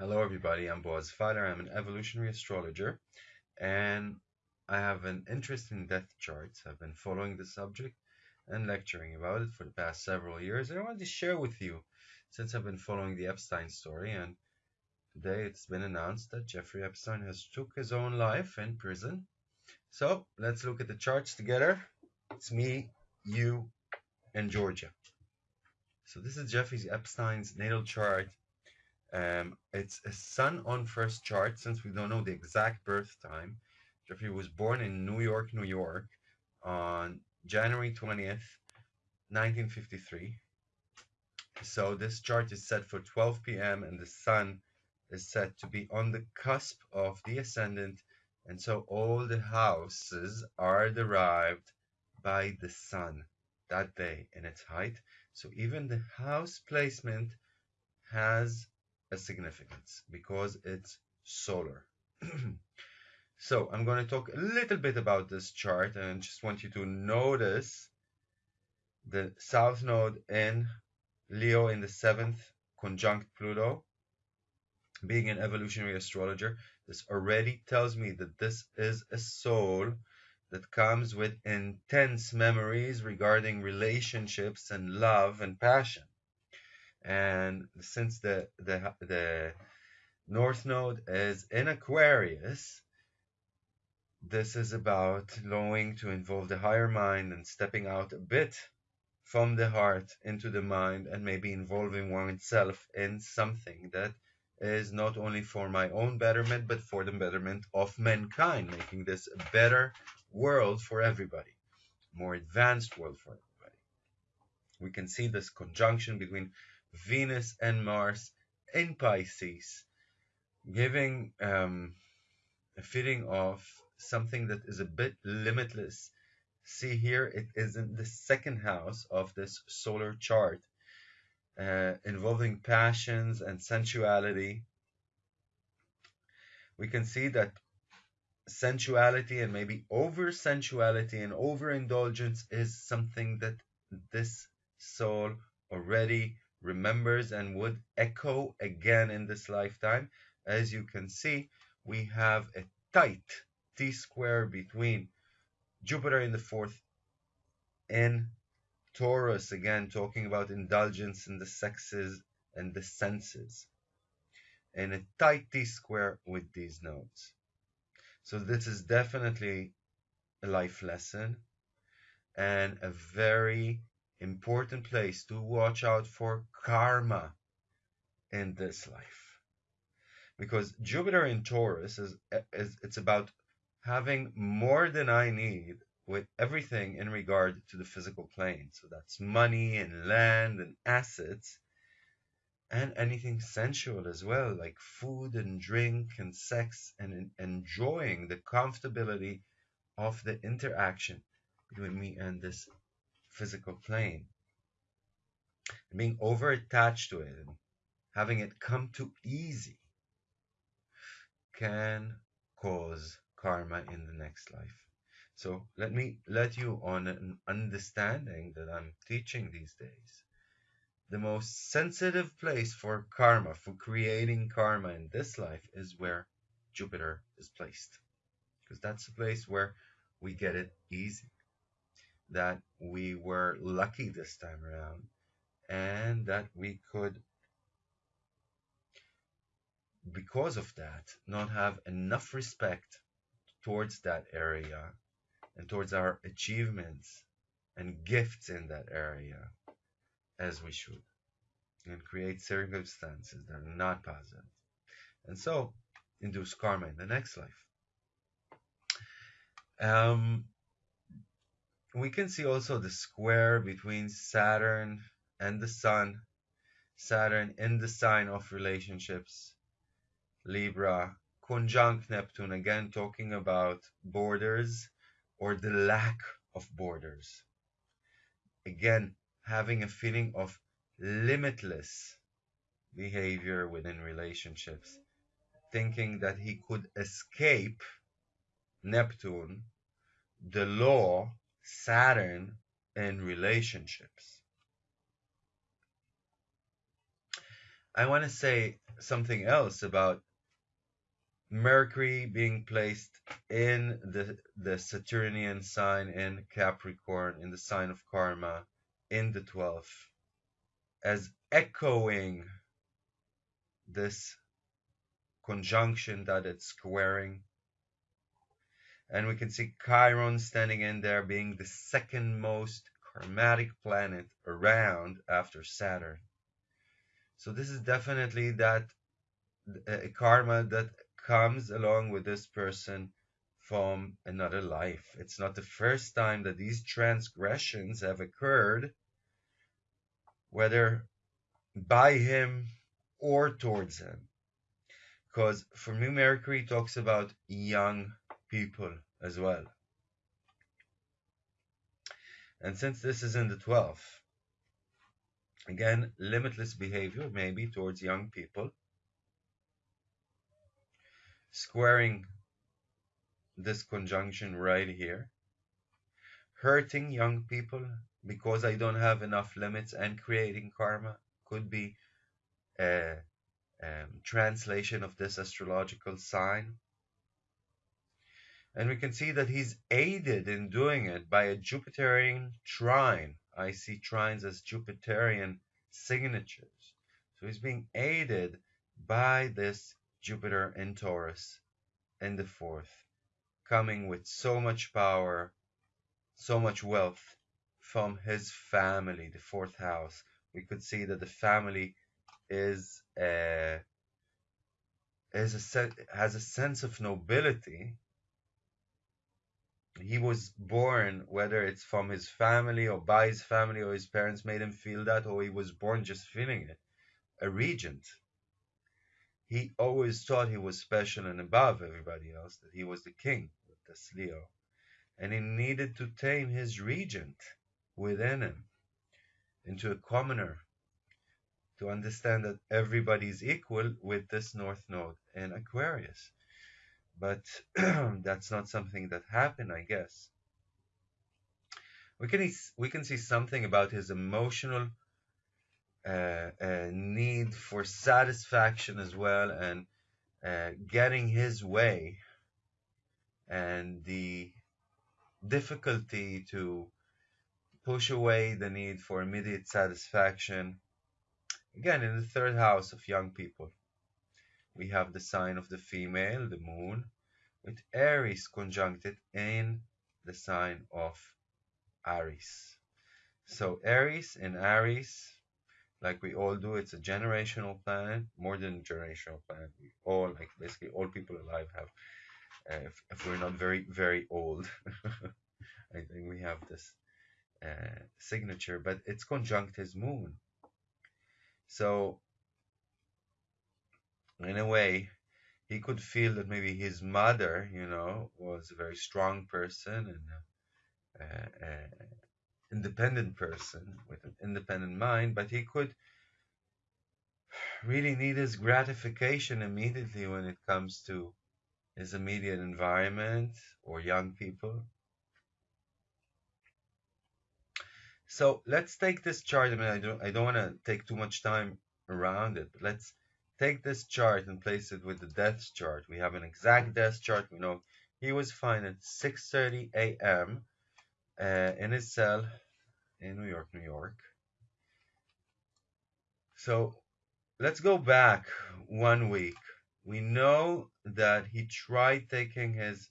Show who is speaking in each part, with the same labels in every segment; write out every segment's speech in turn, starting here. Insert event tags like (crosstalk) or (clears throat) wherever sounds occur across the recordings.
Speaker 1: Hello, everybody. I'm Boaz Feiler. I'm an evolutionary astrologer, and I have an interest in death charts. I've been following the subject and lecturing about it for the past several years, and I wanted to share with you since I've been following the Epstein story. And today it's been announced that Jeffrey Epstein has took his own life in prison. So let's look at the charts together. It's me, you, and Georgia. So this is Jeffrey Epstein's natal chart um, it's a sun on first chart since we don't know the exact birth time. Jeffrey was born in New York, New York on January 20th, 1953. So this chart is set for 12 p.m. and the sun is set to be on the cusp of the ascendant. And so all the houses are derived by the sun that day in its height. So even the house placement has a significance because it's solar. (clears throat) so I'm going to talk a little bit about this chart and just want you to notice the south node in Leo in the seventh conjunct Pluto. Being an evolutionary astrologer, this already tells me that this is a soul that comes with intense memories regarding relationships and love and passion and since the the the north node is in Aquarius, this is about going to involve the higher mind and stepping out a bit from the heart into the mind and maybe involving oneself in something that is not only for my own betterment but for the betterment of mankind, making this a better world for everybody, more advanced world for everybody. We can see this conjunction between Venus and Mars in Pisces, giving um, a feeling of something that is a bit limitless. See here, it is in the second house of this solar chart, uh, involving passions and sensuality. We can see that sensuality and maybe over sensuality and overindulgence is something that this soul already remembers and would echo again in this lifetime. As you can see, we have a tight T square between Jupiter in the fourth and Taurus, again talking about indulgence in the sexes and the senses, and a tight T square with these nodes. So this is definitely a life lesson and a very important place to watch out for karma in this life. Because Jupiter in Taurus is, is it's about having more than I need with everything in regard to the physical plane. So that's money and land and assets and anything sensual as well, like food and drink and sex and enjoying the comfortability of the interaction between me and this physical plane. And being over attached to it and having it come too easy can cause karma in the next life. So let me let you on an understanding that I'm teaching these days. The most sensitive place for karma, for creating karma in this life, is where Jupiter is placed. Because that's the place where we get it easy that we were lucky this time around and that we could because of that not have enough respect towards that area and towards our achievements and gifts in that area as we should and create circumstances that are not positive. And so induce karma in the next life. Um, we can see also the square between Saturn and the Sun. Saturn in the sign of relationships, Libra, conjunct Neptune, again talking about borders or the lack of borders. Again, having a feeling of limitless behavior within relationships, thinking that he could escape Neptune, the law Saturn in relationships. I want to say something else about Mercury being placed in the, the Saturnian sign in Capricorn, in the sign of karma, in the 12th, as echoing this conjunction that it's squaring. And we can see Chiron standing in there being the second most karmatic planet around after Saturn. So this is definitely that uh, karma that comes along with this person from another life. It's not the first time that these transgressions have occurred, whether by him or towards him. Because for me, Mercury talks about young people as well. And since this is in the 12th, again, limitless behavior maybe towards young people, squaring this conjunction right here, hurting young people because I don't have enough limits and creating karma could be a um, translation of this astrological sign. And we can see that he's aided in doing it by a Jupiterian trine. I see trines as Jupiterian signatures. So he's being aided by this Jupiter in Taurus in the fourth, coming with so much power, so much wealth from his family, the fourth house. We could see that the family is a, is a has a sense of nobility he was born, whether it's from his family or by his family or his parents made him feel that, or he was born just feeling it, a regent. He always thought he was special and above everybody else, that he was the king with this Leo. And he needed to tame his regent within him into a commoner to understand that everybody is equal with this North Node in Aquarius but (clears throat) that's not something that happened, I guess. We can we can see something about his emotional uh, uh, need for satisfaction as well, and uh, getting his way, and the difficulty to push away the need for immediate satisfaction. Again, in the third house of young people we have the sign of the female, the moon, with Eris conjuncted in the sign of Aries. So Eris and Aries, like we all do, it's a generational planet, more than generational planet. We all, like basically all people alive have, uh, if, if, we're not very, very old, (laughs) I think we have this uh, signature, but it's conjunct his moon. So in a way, he could feel that maybe his mother, you know, was a very strong person and an independent person with an independent mind, but he could really need his gratification immediately when it comes to his immediate environment or young people. So let's take this chart. I mean, I don't, I don't want to take too much time around it, but let's take this chart and place it with the death chart. We have an exact death chart. We know he was found at 6.30 a.m. Uh, in his cell in New York, New York. So let's go back one week. We know that he tried taking his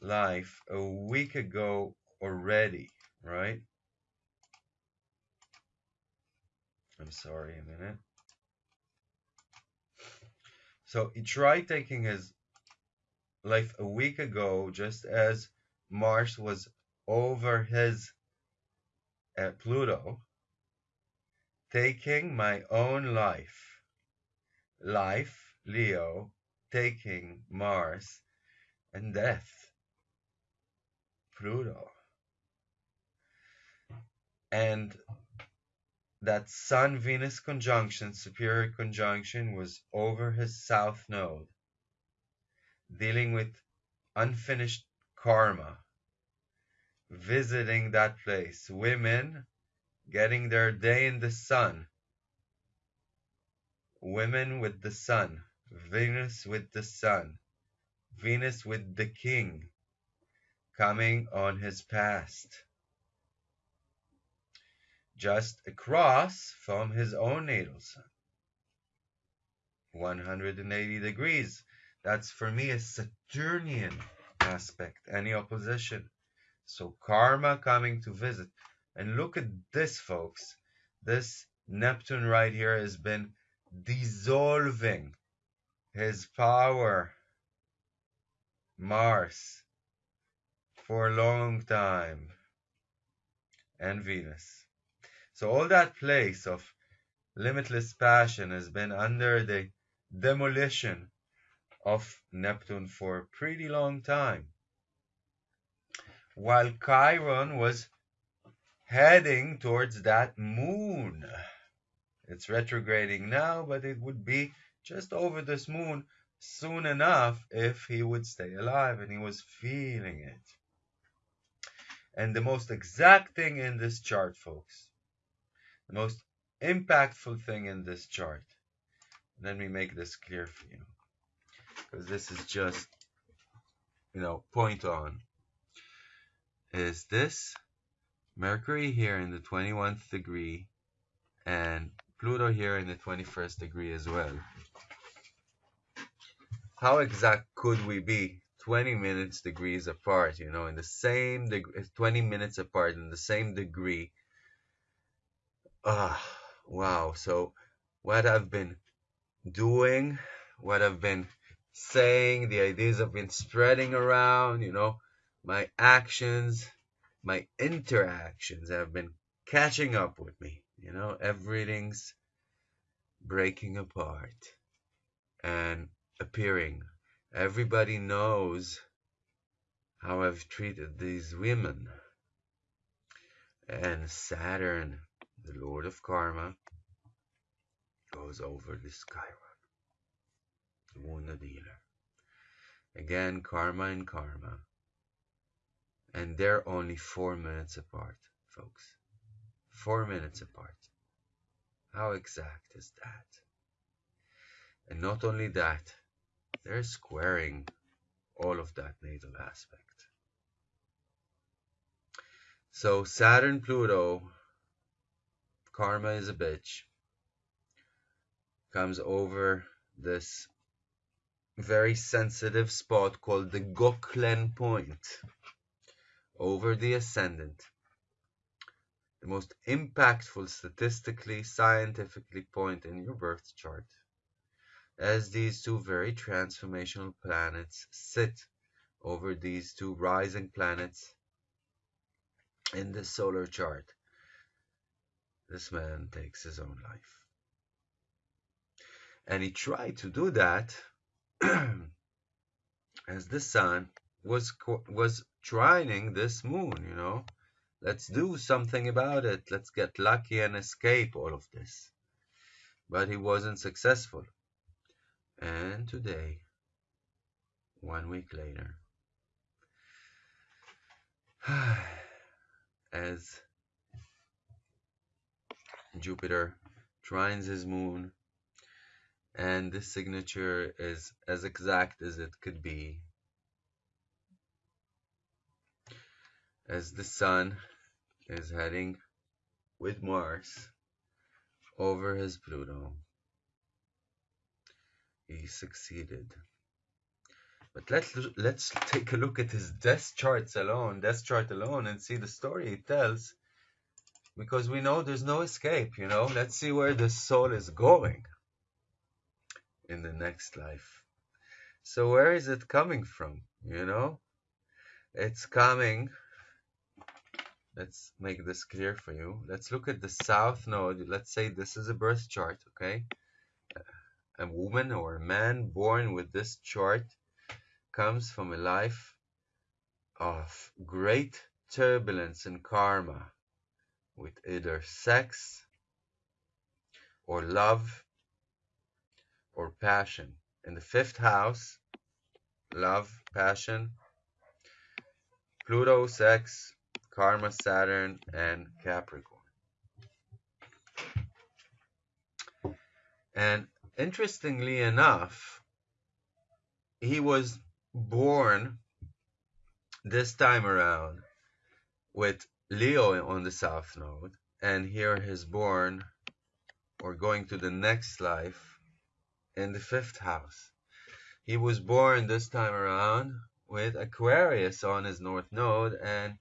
Speaker 1: life a week ago already, right? I'm sorry, a minute. So he tried taking his life a week ago, just as Mars was over his uh, Pluto, taking my own life. Life, Leo, taking Mars, and death, Pluto. And that Sun Venus conjunction, superior conjunction, was over his south node, dealing with unfinished karma, visiting that place, women getting their day in the sun, women with the sun, Venus with the sun, Venus with the king coming on his past. Just across from his own natal sun. 180 degrees. That's for me a Saturnian aspect, any opposition. So karma coming to visit. And look at this, folks. This Neptune right here has been dissolving his power. Mars for a long time. And Venus. So all that place of limitless passion has been under the demolition of Neptune for a pretty long time. While Chiron was heading towards that moon. It's retrograding now, but it would be just over this moon soon enough if he would stay alive and he was feeling it. And the most exact thing in this chart, folks, the most impactful thing in this chart, let me make this clear for you, because this is just, you know, point on, is this Mercury here in the 21st degree and Pluto here in the 21st degree as well. How exact could we be 20 minutes degrees apart, you know, in the same degree, 20 minutes apart in the same degree? Ah, wow. So what I've been doing, what I've been saying, the ideas I've been spreading around, you know, my actions, my interactions have been catching up with me. You know, everything's breaking apart and appearing. Everybody knows how I've treated these women. And Saturn, the Lord of Karma, goes over this Chiron, the wounded healer. Again, karma and karma. And they're only four minutes apart, folks. Four minutes apart. How exact is that? And not only that, they're squaring all of that natal aspect. So Saturn, Pluto, karma is a bitch, comes over this very sensitive spot called the Gauquelin point over the ascendant. The most impactful statistically, scientifically point in your birth chart. As these two very transformational planets sit over these two rising planets in the solar chart, this man takes his own life. And he tried to do that (clears throat) as the sun was was trining this moon, you know. Let's do something about it. Let's get lucky and escape all of this. But he wasn't successful. And today, one week later, (sighs) as Jupiter trines his moon, and this signature is as exact as it could be as the Sun is heading with Mars over his Pluto. He succeeded. But let's let's take a look at his death charts alone, death chart alone, and see the story it tells. Because we know there's no escape, you know. Let's see where the soul is going in the next life. So where is it coming from? You know? It's coming let's make this clear for you. Let's look at the south node. Let's say this is a birth chart, okay? A woman or a man born with this chart comes from a life of great turbulence and karma with either sex or love or passion. In the fifth house, love, passion, Pluto, sex, Karma, Saturn, and Capricorn. And interestingly enough, he was born this time around with Leo on the south node, and here he's born or going to the next life in the fifth house. He was born this time around with Aquarius on his north node, and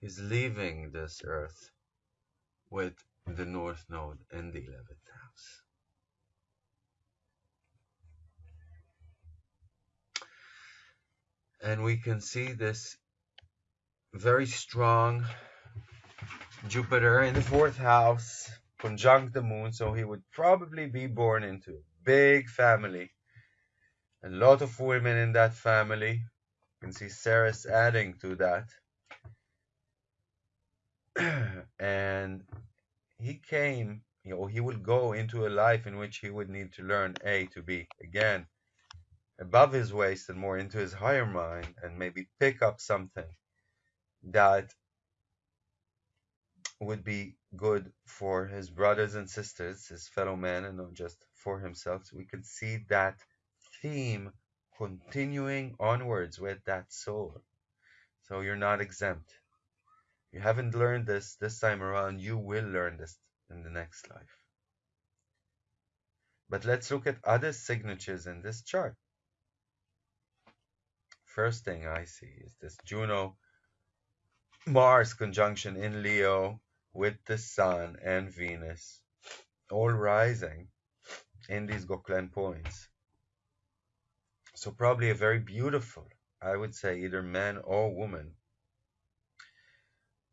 Speaker 1: he's leaving this earth with the north node in the 11th house. And we can see this very strong Jupiter in the fourth house, conjunct the moon, so he would probably be born into a big family. A lot of women in that family. You can see Ceres adding to that. (clears throat) and he came, you know, he would go into a life in which he would need to learn A to B. Again, above his waist and more into his higher mind, and maybe pick up something that would be good for his brothers and sisters, his fellow men, and not just for himself. So we can see that theme continuing onwards with that soul. So you're not exempt. You haven't learned this this time around, you will learn this in the next life. But let's look at other signatures in this chart. First thing I see is this Juno Mars conjunction in Leo with the Sun and Venus, all rising in these Gauquelin points. So probably a very beautiful, I would say either man or woman,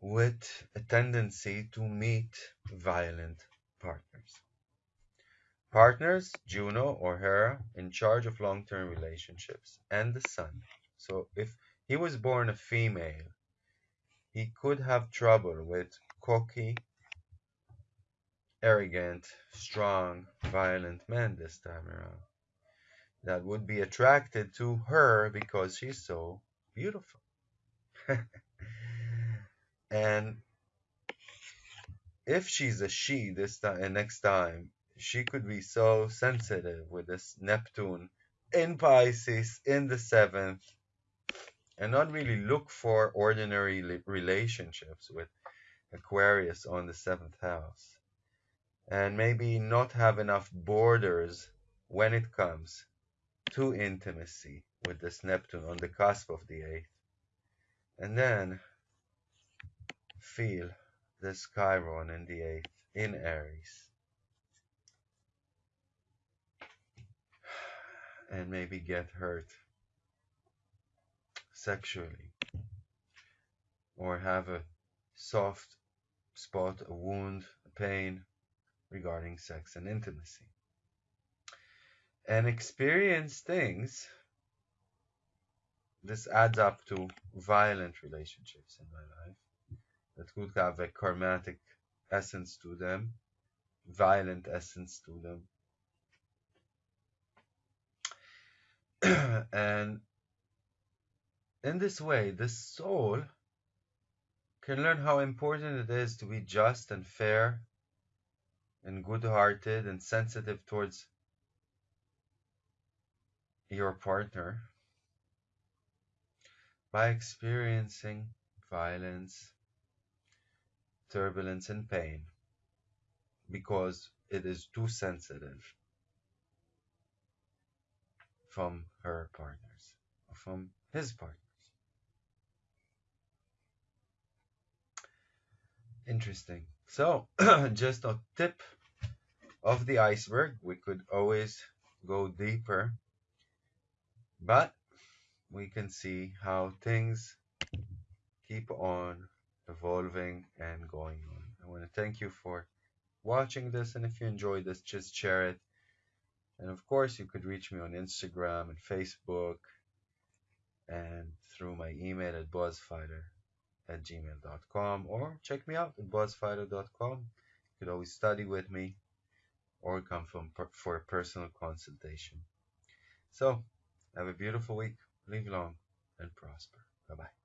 Speaker 1: with a tendency to meet violent partners. Partners, Juno or Hera, in charge of long-term relationships, and the Sun. So if he was born a female, he could have trouble with cocky, arrogant, strong, violent men this time around that would be attracted to her because she's so beautiful. (laughs) and if she's a she this time and uh, next time, she could be so sensitive with this Neptune in Pisces in the seventh and not really look for ordinary relationships with Aquarius on the seventh house. And maybe not have enough borders when it comes to intimacy with this Neptune on the cusp of the eighth. And then feel this Chiron in the eighth in Aries. (sighs) And maybe get hurt sexually or have a soft spot, a wound, a pain regarding sex and intimacy. And experience things, this adds up to violent relationships in my life that could have a karmatic essence to them, violent essence to them. (clears throat) and in this way, the soul can learn how important it is to be just and fair and good-hearted and sensitive towards your partner by experiencing violence, turbulence, and pain because it is too sensitive from her partners, from his partner. Interesting. So, (clears throat) just a tip of the iceberg. We could always go deeper, but we can see how things keep on evolving and going on. I want to thank you for watching this, and if you enjoyed this, just share it. And of course, you could reach me on Instagram and Facebook and through my email at buzzfighter at gmail.com or check me out at buzzfighter.com. You could always study with me or come from for a personal consultation. So, have a beautiful week. Live long and prosper. Bye bye.